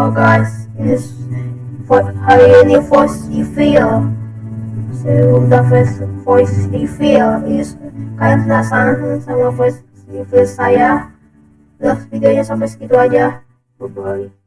your guys, ini hari ini voice reveal. Sudah voice voice feel, Ini kalian penasaran sama voice feel saya? Udah videonya sampai segitu aja. Bye bye.